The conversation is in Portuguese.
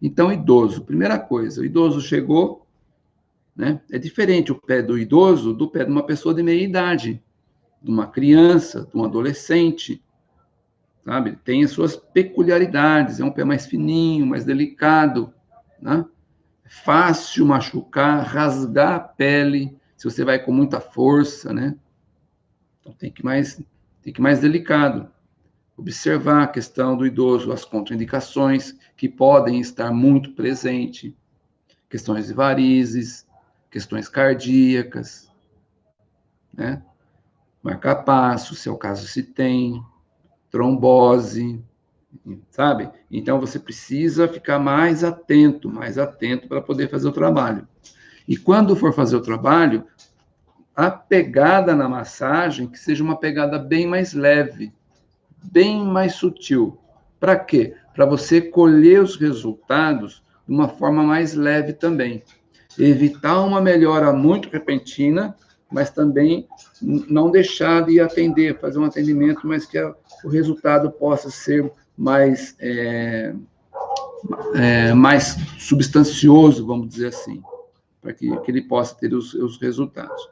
Então, idoso, primeira coisa, o idoso chegou, né? É diferente o pé do idoso do pé de uma pessoa de meia idade, de uma criança, de um adolescente, sabe? Tem as suas peculiaridades, é um pé mais fininho, mais delicado, né? É fácil machucar, rasgar a pele, se você vai com muita força, né? Então tem que mais, tem que mais delicado. Observar a questão do idoso, as contraindicações que podem estar muito presentes, questões de varizes, questões cardíacas, né? Marcar passo, se é o caso se tem, trombose, sabe? Então você precisa ficar mais atento, mais atento para poder fazer o trabalho. E quando for fazer o trabalho, a pegada na massagem que seja uma pegada bem mais leve, bem mais sutil. Para quê? Para você colher os resultados de uma forma mais leve também. Evitar uma melhora muito repentina, mas também não deixar de atender, fazer um atendimento, mas que o resultado possa ser mais, é, é, mais substancioso, vamos dizer assim, para que, que ele possa ter os, os resultados.